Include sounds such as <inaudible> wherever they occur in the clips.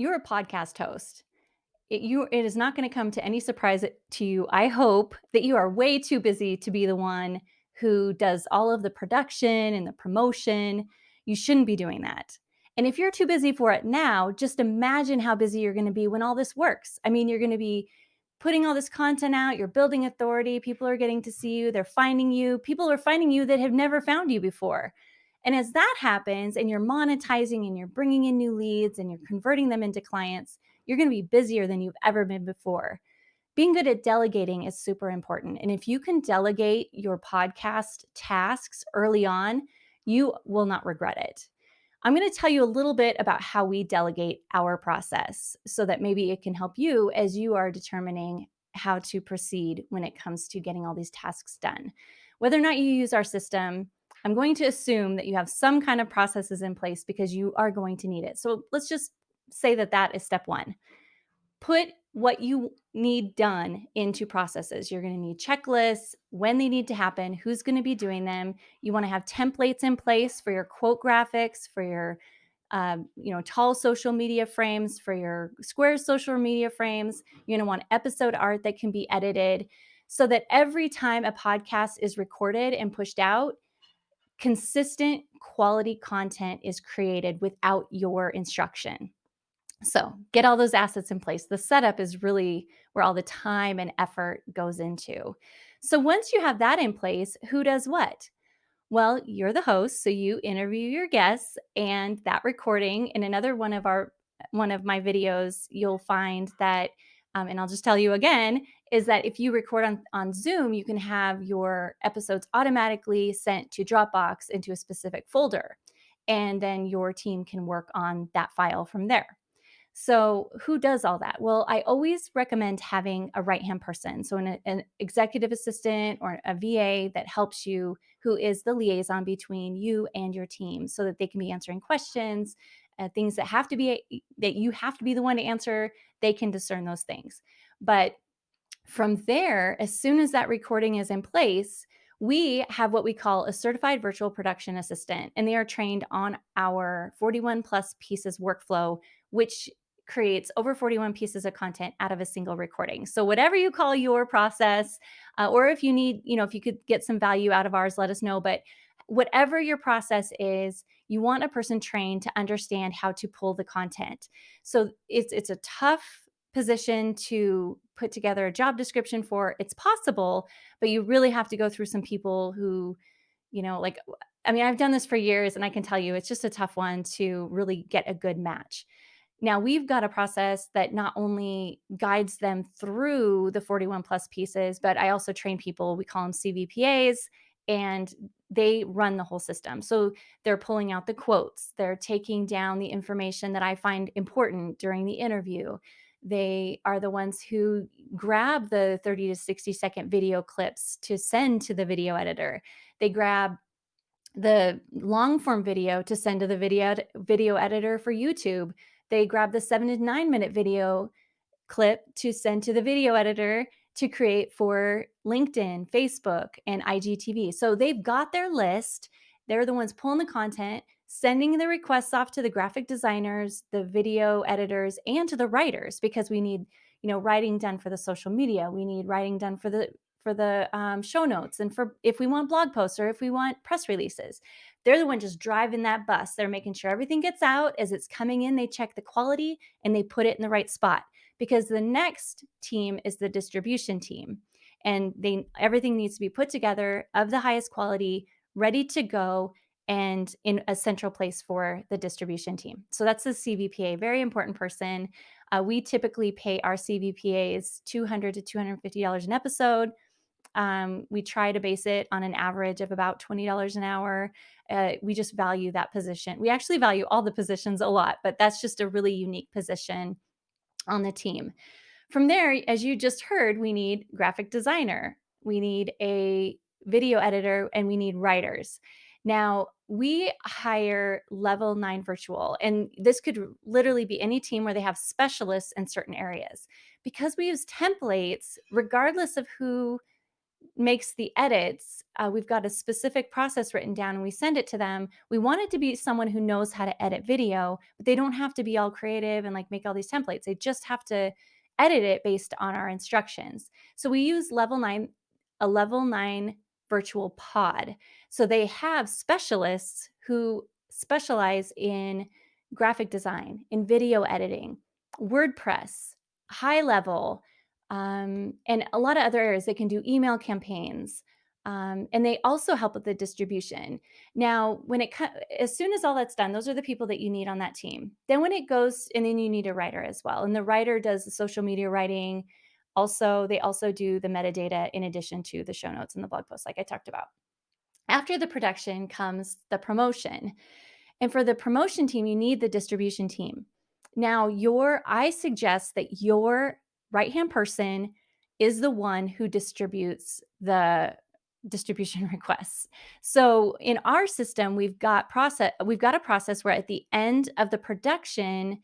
you're a podcast host. It, you, it is not going to come to any surprise to you. I hope that you are way too busy to be the one who does all of the production and the promotion. You shouldn't be doing that. And if you're too busy for it now, just imagine how busy you're going to be when all this works. I mean, you're going to be putting all this content out, you're building authority, people are getting to see you, they're finding you, people are finding you that have never found you before. And as that happens and you're monetizing and you're bringing in new leads and you're converting them into clients, you're going to be busier than you've ever been before. Being good at delegating is super important. And if you can delegate your podcast tasks early on, you will not regret it. I'm going to tell you a little bit about how we delegate our process so that maybe it can help you as you are determining how to proceed when it comes to getting all these tasks done. Whether or not you use our system, I'm going to assume that you have some kind of processes in place because you are going to need it. So let's just say that that is step one. Put what you need done into processes. You're going to need checklists, when they need to happen, who's going to be doing them. You want to have templates in place for your quote graphics, for your um, you know, tall social media frames, for your square social media frames. You're going to want episode art that can be edited so that every time a podcast is recorded and pushed out, consistent quality content is created without your instruction. So get all those assets in place. The setup is really where all the time and effort goes into. So once you have that in place, who does what? Well, you're the host, so you interview your guests and that recording in another one of our one of my videos, you'll find that um, and I'll just tell you again, is that if you record on, on Zoom, you can have your episodes automatically sent to Dropbox into a specific folder. And then your team can work on that file from there. So, who does all that? Well, I always recommend having a right hand person. So, an, an, executive assistant or a VA that helps you, who is the liaison between you and your team, so that they can be answering questions, uh, things that have to be that you have to be the one to answer. They can discern those things. But from there, as soon as that recording is in place, we have what we call a certified virtual production assistant, and they are trained on our 41 plus pieces workflow, which creates over 41 pieces of content out of a single recording. So whatever you call your process, uh, or if you need, you know, if you could get some value out of ours, let us know. But whatever your process is, you want a person trained to understand how to pull the content. So it's it's a tough position to put together a job description for. It's possible, but you really have to go through some people who, you know, like I mean, I've done this for years and I can tell you it's just a tough one to really get a good match. Now we've got a process that not only guides them through the 41 plus pieces, but I also train people, we call them CVPAs, and they run the whole system. So they're pulling out the quotes, they're taking down the information that I find important during the interview. They are the ones who grab the 30 to 60 second video clips to send to the video editor. They grab the long form video to send to the video video editor for YouTube they grab the seven to nine minute video clip to send to the video editor to create for LinkedIn, Facebook, and IGTV. So they've got their list. They're the ones pulling the content, sending the requests off to the graphic designers, the video editors, and to the writers because we need, you know, writing done for the social media. We need writing done for the for the um, show notes and for if we want blog posts or if we want press releases. They're the one just driving that bus. They're making sure everything gets out as it's coming in. They check the quality and they put it in the right spot because the next team is the distribution team. And they everything needs to be put together of the highest quality ready to go and in a central place for the distribution team. So that's the cvpa very important person. Uh, we typically pay our cvpas 200 to 250 dollars an episode. Um, we try to base it on an average of about $20 an hour. Uh, we just value that position. We actually value all the positions a lot, but that's just a really unique position on the team. From there, as you just heard, we need graphic designer, we need a video editor, and we need writers. Now, we hire level nine virtual, and this could literally be any team where they have specialists in certain areas. Because we use templates, regardless of who makes the edits, uh, we've got a specific process written down and we send it to them. We want it to be someone who knows how to edit video, but they don't have to be all creative and like make all these templates. They just have to edit it based on our instructions. So we use level nine, a level nine virtual pod. So they have specialists who specialize in graphic design, in video editing, WordPress, high level, um, and a lot of other areas. They can do email campaigns. Um, and they also help with the distribution. Now, when it as soon as all that's done, those are the people that you need on that team. Then when it goes, and then you need a writer as well. And the writer does the social media writing. Also, they also do the metadata in addition to the show notes and the blog posts, like I talked about. After the production comes the promotion. And for the promotion team, you need the distribution team. Now, your I suggest that your right-hand person is the one who distributes the distribution <laughs> requests. So in our system, we've got process we've got a process where at the end of the production,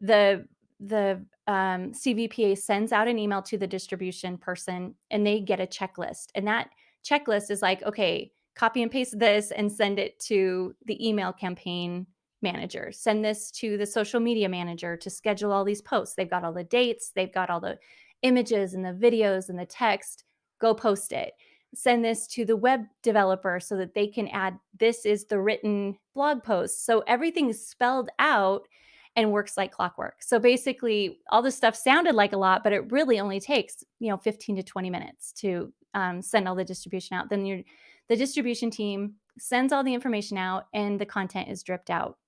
the the um, CVPA sends out an email to the distribution person and they get a checklist. And that checklist is like, okay, copy and paste this and send it to the email campaign manager. Send this to the social media manager to schedule all these posts. They've got all the dates, they've got all the images and the videos and the text. Go post it. Send this to the web developer so that they can add this is the written blog post. So everything is spelled out and works like clockwork. So basically, all this stuff sounded like a lot, but it really only takes you know 15 to 20 minutes to um, send all the distribution out. Then your the distribution team sends all the information out, and the content is dripped out.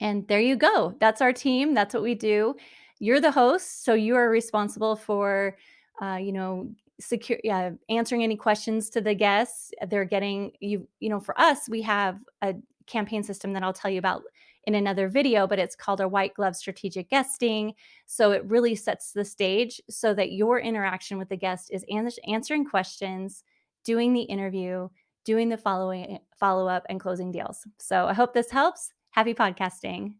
And there you go. That's our team. That's what we do. You're the host, so you are responsible for, uh, you know, secure, yeah, answering any questions to the guests. They're getting you. You know, for us, we have a campaign system that I'll tell you about in another video, but it's called a white glove strategic guesting. So it really sets the stage so that your interaction with the guest is answering questions, doing the interview, doing the following follow up and closing deals. So I hope this helps. Happy podcasting.